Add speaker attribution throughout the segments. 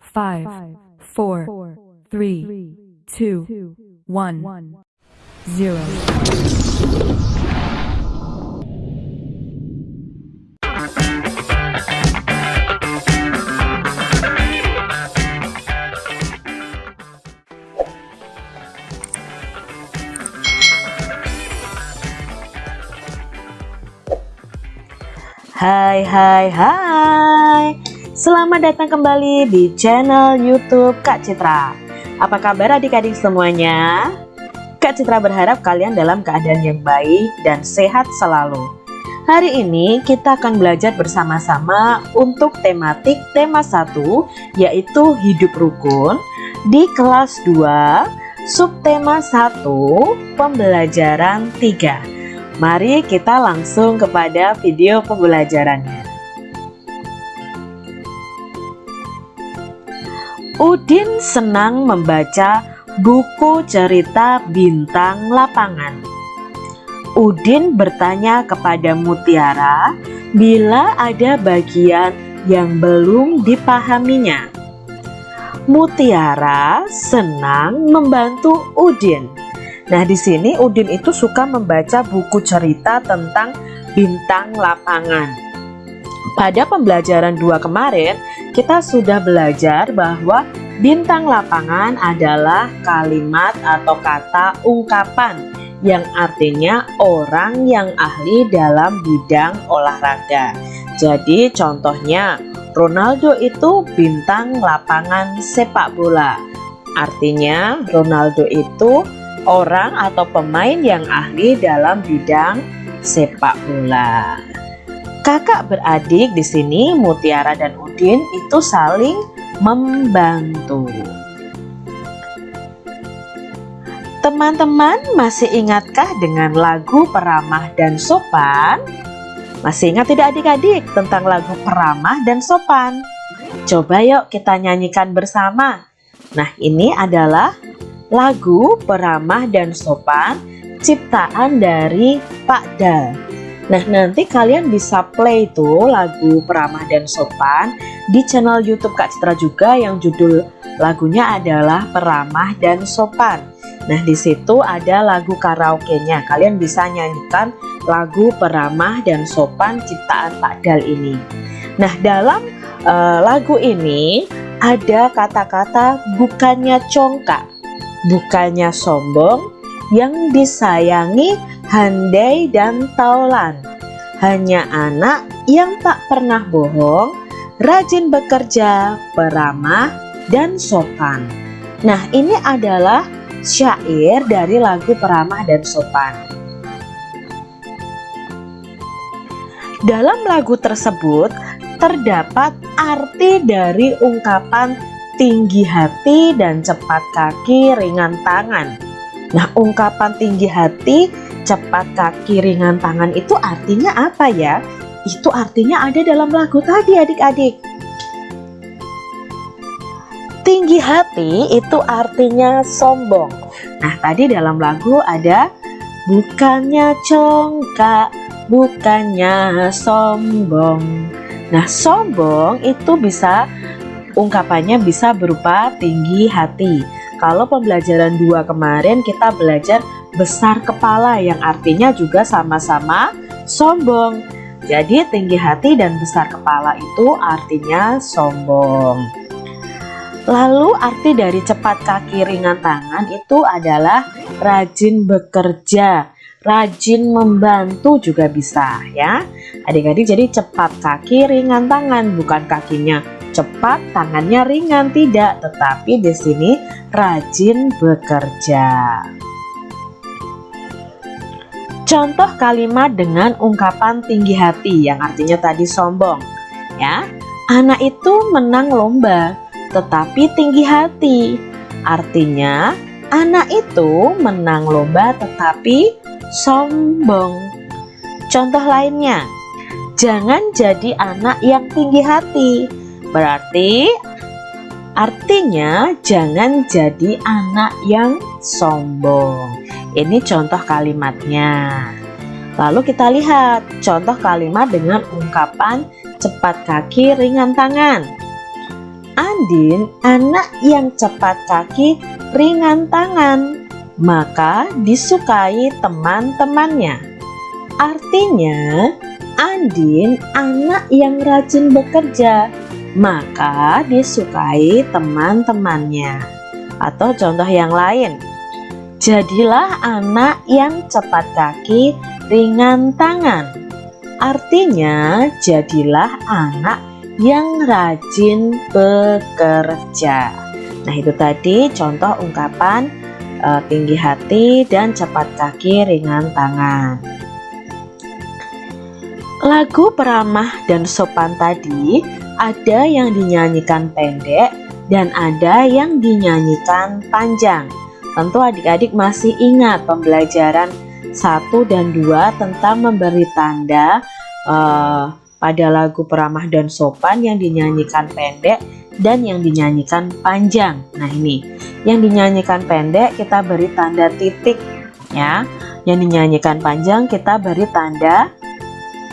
Speaker 1: five, four, three, two, one, zero.
Speaker 2: Hai hai hai Selamat datang kembali di channel youtube Kak Citra Apa kabar adik-adik semuanya? Kak Citra berharap kalian dalam keadaan yang baik dan sehat selalu Hari ini kita akan belajar bersama-sama untuk tematik tema 1 yaitu hidup rukun di kelas 2 subtema 1 pembelajaran 3 Mari kita langsung kepada video pembelajarannya. Udin senang membaca buku cerita bintang lapangan. Udin bertanya kepada Mutiara bila ada bagian yang belum dipahaminya. Mutiara senang membantu Udin Nah, di sini Udin itu suka membaca buku cerita tentang bintang lapangan. Pada pembelajaran dua kemarin, kita sudah belajar bahwa bintang lapangan adalah kalimat atau kata ungkapan yang artinya orang yang ahli dalam bidang olahraga. Jadi contohnya Ronaldo itu bintang lapangan sepak bola. Artinya Ronaldo itu orang atau pemain yang ahli dalam bidang sepak bola. Kakak beradik di sini Mutiara dan Udin itu saling membantu. Teman-teman masih ingatkah dengan lagu Peramah dan Sopan? Masih ingat tidak adik-adik tentang lagu Peramah dan Sopan? Coba yuk kita nyanyikan bersama. Nah ini adalah lagu peramah dan sopan ciptaan dari Pak Dal. Nah nanti kalian bisa play itu lagu peramah dan sopan di channel YouTube Kak Citra juga yang judul lagunya adalah peramah dan sopan. Nah di situ ada lagu karaoke-nya. Kalian bisa nyanyikan lagu peramah dan sopan ciptaan Pak Dal ini. Nah dalam uh, lagu ini ada kata-kata bukannya congkak bukannya sombong, yang disayangi handai dan taulan. Hanya anak yang tak pernah bohong, rajin bekerja, peramah, dan sopan. Nah ini adalah syair dari lagu peramah dan sopan. Dalam lagu tersebut terdapat arti dari ungkapan tinggi hati dan cepat kaki ringan tangan. Nah ungkapan tinggi hati cepat kaki ringan tangan itu artinya apa ya? Itu artinya ada dalam lagu tadi adik-adik. Tinggi hati itu artinya sombong. Nah tadi dalam lagu ada bukannya congkak, bukannya sombong. Nah sombong itu bisa ungkapannya bisa berupa tinggi hati. Kalau pembelajaran dua kemarin kita belajar besar kepala yang artinya juga sama-sama sombong. Jadi tinggi hati dan besar kepala itu artinya sombong. Lalu arti dari cepat kaki ringan tangan itu adalah rajin bekerja, rajin membantu juga bisa ya. Adik-adik jadi cepat kaki ringan tangan bukan kakinya cepat, tangannya ringan tidak, tetapi di sini rajin bekerja. Contoh kalimat dengan ungkapan tinggi hati yang artinya tadi sombong. Ya, anak itu menang lomba, tetapi tinggi hati. Artinya, anak itu menang lomba tetapi sombong. Contoh lainnya, jangan jadi anak yang tinggi hati, Berarti artinya jangan jadi anak yang sombong. Ini contoh kalimatnya. Lalu kita lihat contoh kalimat dengan ungkapan cepat kaki ringan tangan. Andin anak yang cepat kaki, ringan tangan, maka disukai teman-temannya. Artinya, Andin anak yang rajin bekerja, maka disukai teman-temannya. Atau contoh yang lain, jadilah anak yang cepat kaki, ringan tangan. Artinya, jadilah anak yang rajin bekerja. Nah, itu tadi contoh ungkapan e, tinggi hati dan cepat kaki, ringan tangan. Lagu peramah dan sopan tadi ada yang dinyanyikan pendek dan ada yang dinyanyikan panjang. Tentu adik-adik masih ingat pembelajaran 1 dan 2 tentang memberi tanda uh, pada lagu peramah dan sopan yang dinyanyikan pendek dan yang dinyanyikan panjang. Nah, ini yang dinyanyikan pendek kita beri tanda titik ya. Yang dinyanyikan panjang kita beri tanda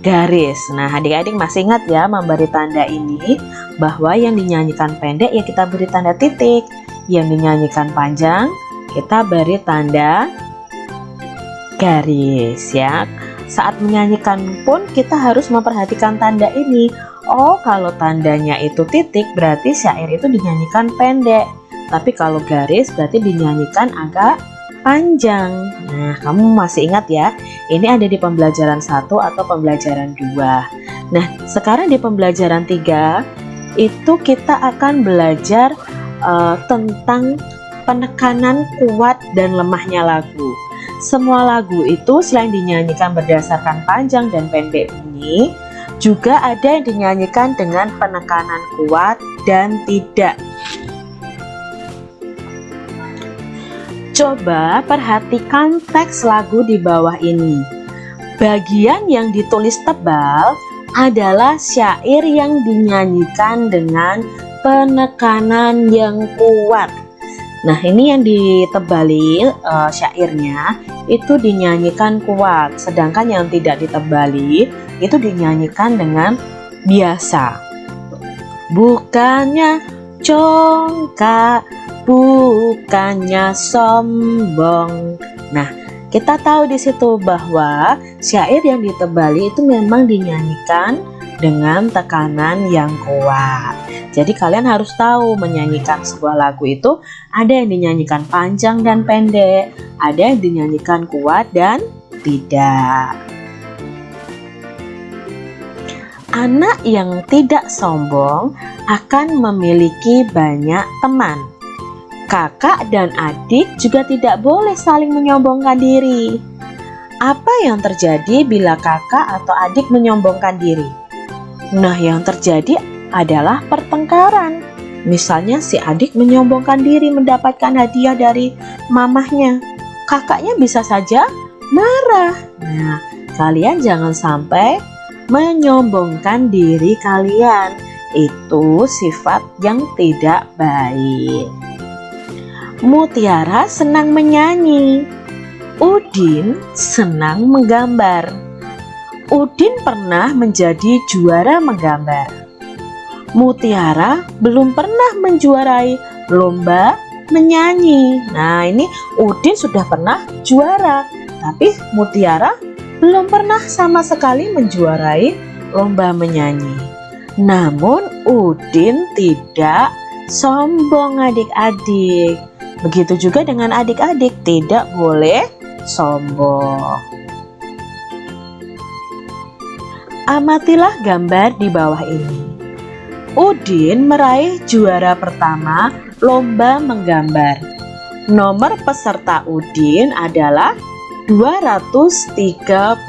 Speaker 2: garis. Nah, adik-adik masih ingat ya memberi tanda ini bahwa yang dinyanyikan pendek ya kita beri tanda titik, yang dinyanyikan panjang kita beri tanda garis ya. Saat menyanyikan pun kita harus memperhatikan tanda ini. Oh, kalau tandanya itu titik berarti syair itu dinyanyikan pendek. Tapi kalau garis berarti dinyanyikan agak panjang. Nah, kamu masih ingat ya? Ini ada di pembelajaran 1 atau pembelajaran 2. Nah, sekarang di pembelajaran 3 itu kita akan belajar uh, tentang penekanan kuat dan lemahnya lagu. Semua lagu itu selain dinyanyikan berdasarkan panjang dan pendek bunyi, juga ada yang dinyanyikan dengan penekanan kuat dan tidak. Coba perhatikan teks lagu di bawah ini. Bagian yang ditulis tebal adalah syair yang dinyanyikan dengan penekanan yang kuat. Nah ini yang ditebali uh, syairnya itu dinyanyikan kuat Sedangkan yang tidak ditebali itu dinyanyikan dengan biasa. Bukannya congkak, bukannya sombong. Nah kita tahu di situ bahwa syair yang ditebali itu memang dinyanyikan dengan tekanan yang kuat jadi kalian harus tahu menyanyikan sebuah lagu itu ada yang dinyanyikan panjang dan pendek, ada yang dinyanyikan kuat dan tidak. Anak yang tidak sombong akan memiliki banyak teman. Kakak dan adik juga tidak boleh saling menyombongkan diri. Apa yang terjadi bila kakak atau adik menyombongkan diri? Nah, yang terjadi adalah pertengkaran. Misalnya si adik menyombongkan diri mendapatkan hadiah dari mamahnya. Kakaknya bisa saja marah. Nah, kalian jangan sampai menyombongkan diri kalian. Itu sifat yang tidak baik. Mutiara senang menyanyi. Udin senang menggambar. Udin pernah menjadi juara menggambar. Mutiara belum pernah menjuarai lomba menyanyi. Nah, ini Udin sudah pernah juara, tapi Mutiara belum pernah sama sekali menjuarai lomba menyanyi. Namun Udin tidak sombong adik-adik. Begitu juga dengan adik-adik tidak boleh sombong. Amatilah gambar di bawah ini. Udin meraih juara pertama lomba menggambar. Nomor peserta Udin adalah 232.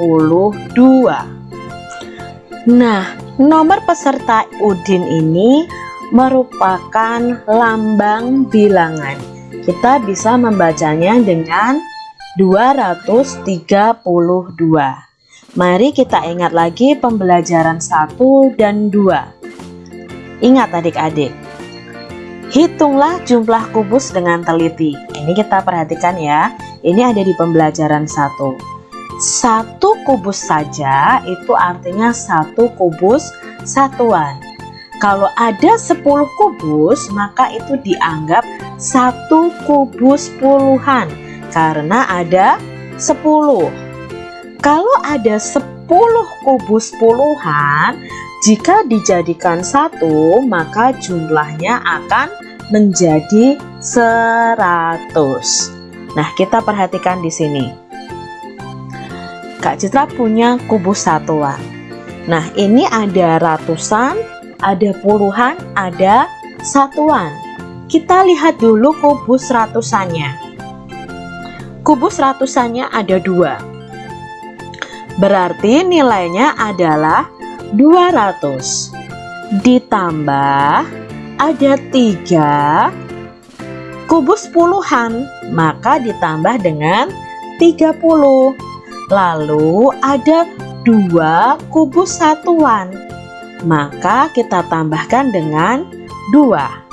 Speaker 2: Nah, nomor peserta Udin ini merupakan lambang bilangan. Kita bisa membacanya dengan 232. Mari kita ingat lagi pembelajaran 1 dan 2. Ingat adik-adik, hitunglah jumlah kubus dengan teliti. Ini kita perhatikan ya, ini ada di pembelajaran satu. Satu kubus saja itu artinya satu kubus satuan. Kalau ada 10 kubus, maka itu dianggap satu kubus puluhan karena ada 10. Kalau ada 10 kubus puluhan, jika dijadikan satu, maka jumlahnya akan menjadi 100. Nah, kita perhatikan di sini. Kak Citra punya kubus satuan. Nah, ini ada ratusan, ada puluhan, ada satuan. Kita lihat dulu kubus ratusannya. Kubus ratusannya ada dua. Berarti nilainya adalah 200. Ditambah ada tiga kubus puluhan, maka ditambah dengan 30. Lalu ada dua kubus satuan, maka kita tambahkan dengan 2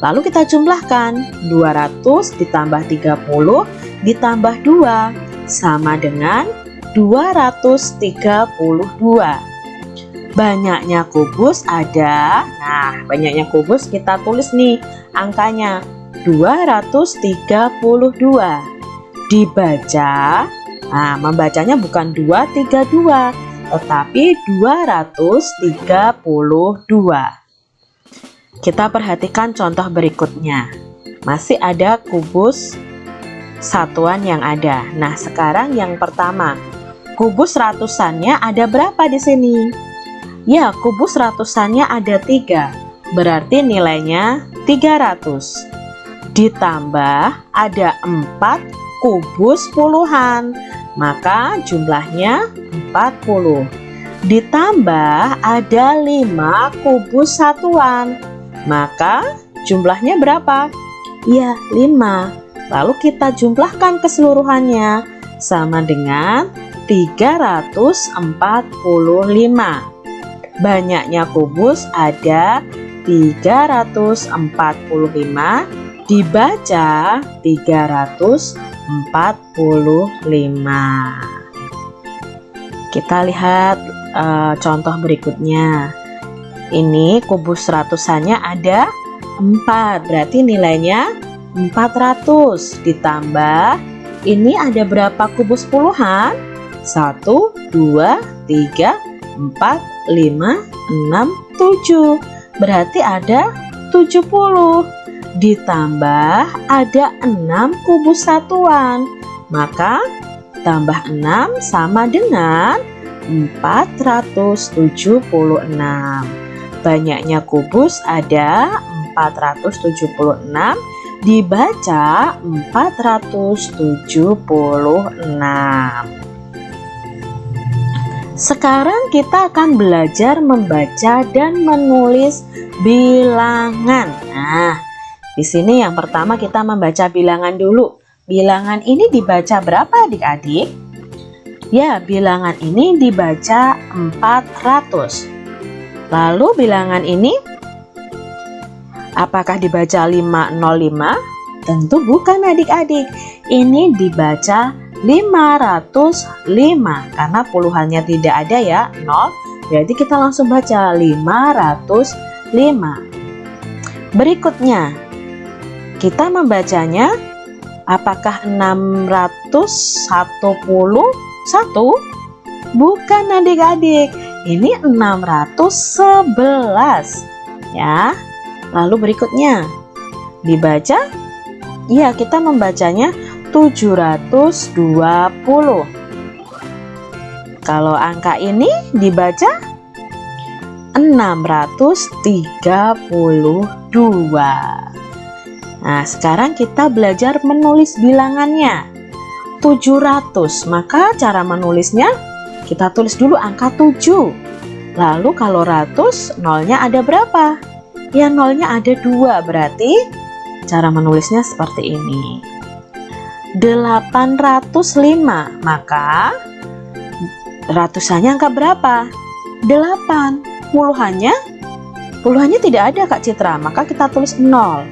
Speaker 2: lalu kita jumlahkan 200 ditambah 30 ditambah 2 sama dengan 232 banyaknya kubus ada nah banyaknya kubus kita tulis nih angkanya 232 dibaca nah membacanya bukan 232 tetapi 232 kita perhatikan contoh berikutnya. Masih ada kubus satuan yang ada. Nah, sekarang yang pertama. Kubus ratusannya ada berapa di sini? Ya, kubus ratusannya ada tiga. Berarti nilainya 300. Ditambah ada 4 kubus puluhan. Maka jumlahnya 40. Ditambah ada 5 kubus satuan maka jumlahnya berapa? Ya, 5. Lalu kita jumlahkan keseluruhannya sama dengan 345. Banyaknya kubus ada 345 dibaca 345. Kita lihat uh, contoh berikutnya. Ini kubus ratusannya ada 4, berarti nilainya 400 ditambah ini ada berapa kubus puluhan? 1, 2, 3, 4, 5, 6, 7 Berarti ada 70 Ditambah ada 6 kubus satuan. Maka tambah 6 sama dengan 476 Banyaknya kubus ada 476 dibaca 476. Sekarang kita akan belajar membaca dan menulis bilangan. Nah, di sini yang pertama kita membaca bilangan dulu. Bilangan ini dibaca berapa adik-adik? Ya, bilangan ini dibaca 400. Lalu bilangan ini apakah dibaca 505? Tentu bukan adik-adik. Ini dibaca 505 karena puluhannya tidak ada ya, 0. Berarti kita langsung baca 505. Berikutnya, kita membacanya apakah 611? Bukan adik-adik ini 611 ya lalu berikutnya dibaca ya kita membacanya 720 kalau angka ini dibaca 632 Nah sekarang kita belajar menulis bilangannya 700 maka cara menulisnya kita tulis dulu angka 7. Lalu kalau ratus, nolnya ada berapa? Ya nolnya ada dua, berarti cara menulisnya seperti ini. 805, maka ratusannya angka berapa? 8. Puluhannya? Puluhannya tidak ada Kak Citra, maka kita tulis 0.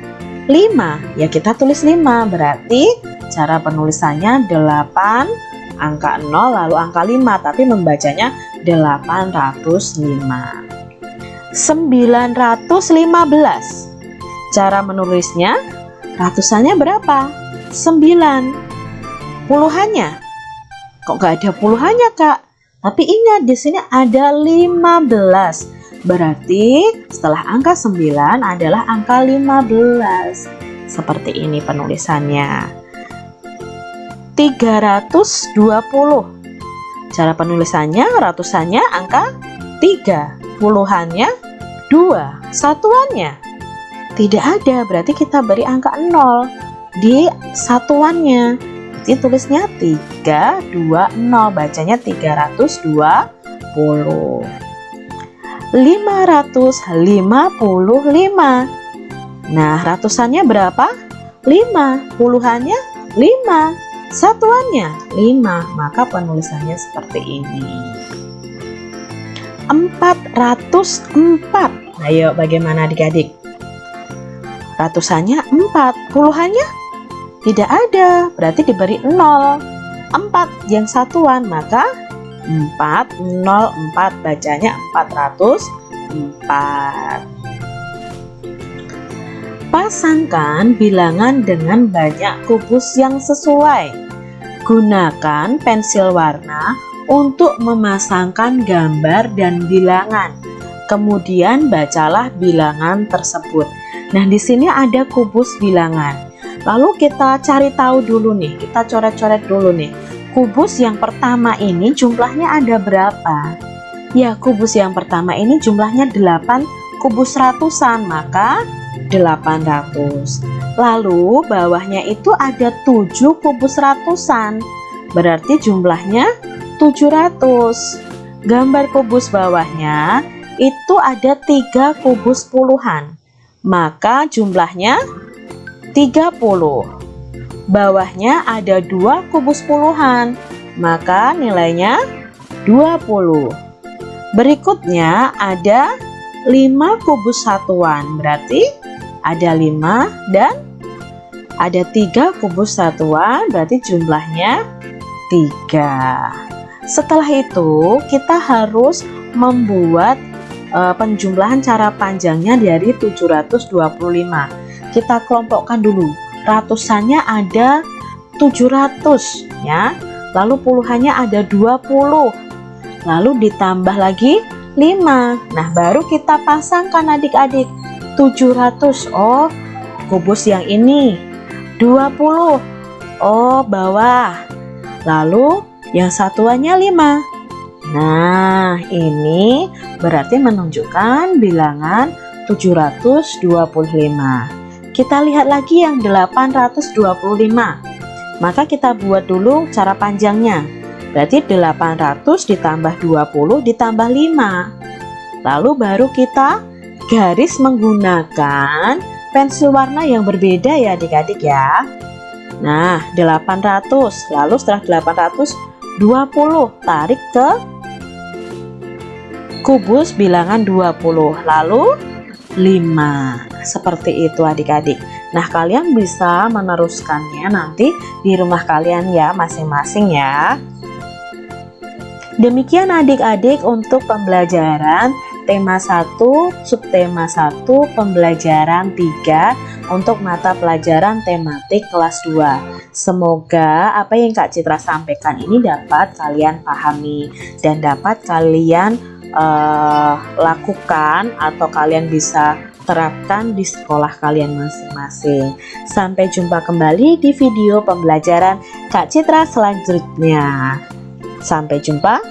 Speaker 2: 5, ya kita tulis 5, berarti cara penulisannya 8 angka 0 lalu angka 5 tapi membacanya 805 915 Cara menulisnya Ratusannya berapa? 9 Puluhannya? Kok gak ada puluhannya kak? Tapi ingat di sini ada 15 Berarti setelah angka 9 adalah angka 15 Seperti ini penulisannya. 320 Cara penulisannya ratusannya angka 3, puluhannya 2, satuannya. Tidak ada, berarti kita beri angka 0 di satuannya. Jadi tulisnya 3, 2, 0, bacanya 320. 555. Nah, ratusannya berapa? 5, puluhannya 5. Satuannya 5, maka penulisannya seperti ini. 404. Ayo bagaimana adik-adik? Ratusannya 4, puluhannya tidak ada, berarti diberi 0. 4 yang satuan, maka 404 bacanya 404. Pasangkan bilangan dengan banyak kubus yang sesuai. Gunakan pensil warna untuk memasangkan gambar dan bilangan. Kemudian bacalah bilangan tersebut. Nah, di sini ada kubus bilangan. Lalu kita cari tahu dulu nih, kita coret-coret dulu nih. Kubus yang pertama ini jumlahnya ada berapa? Ya, kubus yang pertama ini jumlahnya 8 kubus ratusan, maka 800 lalu bawahnya itu ada 7 kubus ratusan berarti jumlahnya 700 gambar kubus bawahnya itu ada 3 kubus puluhan maka jumlahnya 30 bawahnya ada 2 kubus puluhan maka nilainya 20 berikutnya ada 5 kubus satuan berarti ada 5 dan ada 3 kubus satuan berarti jumlahnya 3 setelah itu kita harus membuat e, penjumlahan cara panjangnya dari 725 kita kelompokkan dulu. Ratusannya ada 700 ya. Lalu puluhannya ada 20 lalu ditambah lagi 5 nah baru kita pasangkan adik-adik. 700 oh kubus yang ini. 20 oh bawah. Lalu yang satuannya 5 nah ini berarti menunjukkan bilangan 725 kita lihat lagi yang 825 maka kita buat dulu cara panjangnya. Berarti 800 ditambah 20 ditambah 5 lalu baru kita garis menggunakan pensil warna yang berbeda ya adik-adik ya. Nah 800 lalu setelah 820 tarik ke kubus bilangan 20 lalu 5 seperti itu adik-adik Nah kalian bisa meneruskannya nanti di rumah kalian ya masing-masing ya Demikian adik-adik untuk pembelajaran tema 1, subtema 1, pembelajaran 3 untuk mata pelajaran tematik kelas 2. Semoga apa yang Kak Citra sampaikan ini dapat kalian pahami dan dapat kalian uh, lakukan atau kalian bisa terapkan di sekolah kalian masing-masing. Sampai jumpa kembali di video pembelajaran Kak Citra selanjutnya. Sampai jumpa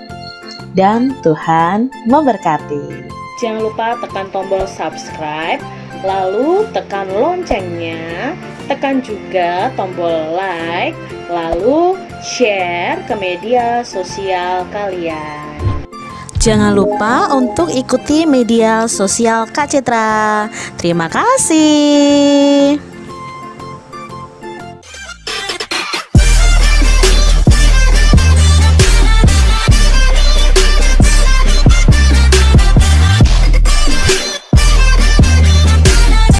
Speaker 2: dan Tuhan memberkati.
Speaker 3: Jangan lupa tekan tombol subscribe, lalu tekan loncengnya, tekan juga tombol like, lalu share ke media sosial kalian.
Speaker 2: Jangan lupa untuk ikuti media sosial Kak Citra. Terima kasih.